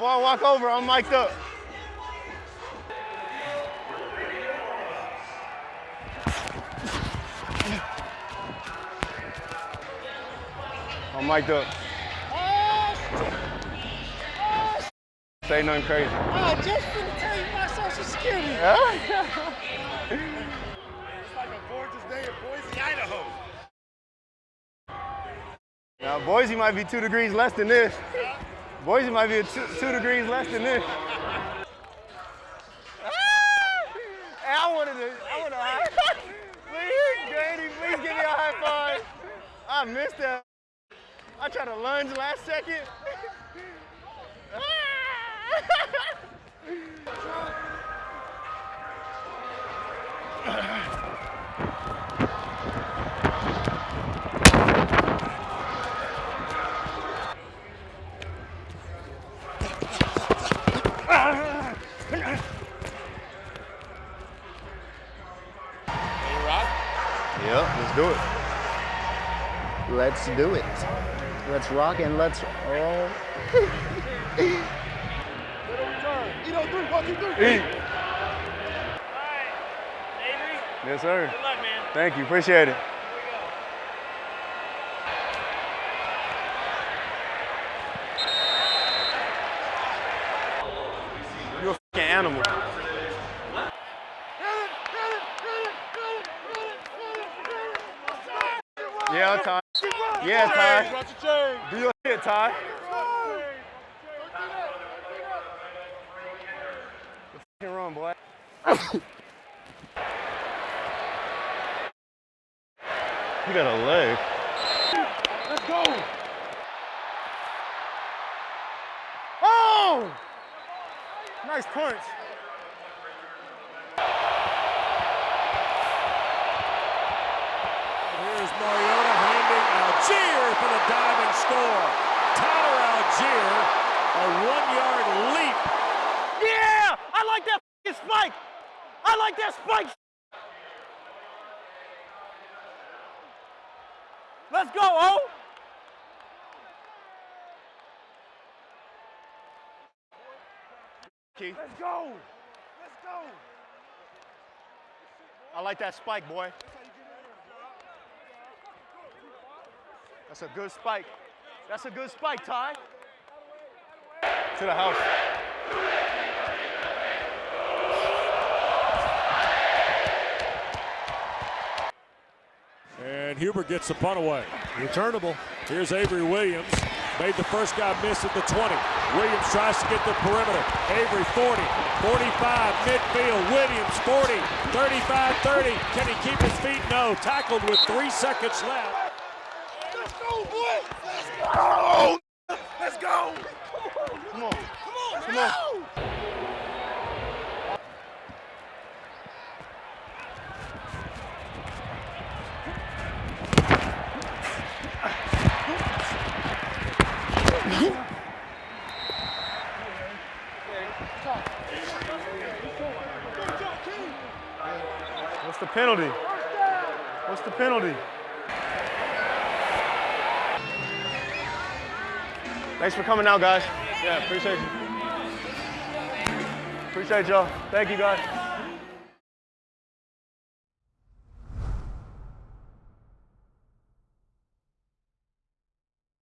Before I walk over, I'm mic'd up. I'm mic'd up. Say nothing crazy. Oh, I just finna tell you my social security. It's like a gorgeous day in Boise, Idaho. Now, Boise might be two degrees less than this. Boise might be two, two degrees less than this. Hey, I wanted to, I want to high Please, Grady, please give me a high five. I missed that. I tried to lunge last second. Yep, let's do it. Let's do it. Let's rock and let's roll. You know, three, one, two, three. Eat. Yes, sir. good luck, man. Thank you. Appreciate it. Yeah, Ty. Yeah, Ty. Watch the chain. Do your shit, Ty. Fucking run, boy. You got a leg. Let's go. Oh! Nice punch. Allgeier for the diving score. Tyler Allgeier, a one-yard leap. Yeah! I like that spike! I like that spike! Let's go, O! Let's go. Let's go. I like that spike, boy. That's a good spike. That's a good spike, Ty. To the house. And Huber gets the punt away. Returnable. Here's Avery Williams. Made the first guy miss at the 20. Williams tries to get the perimeter. Avery 40, 45, midfield. Williams 40, 35, 30. Can he keep his feet? No. Tackled with three seconds left. Boy. Let's go. Let's go. Come on. Come on, Come on. What's the penalty? What's the penalty? Thanks for coming out, guys. Yeah, appreciate you. Appreciate y'all. Thank you, guys.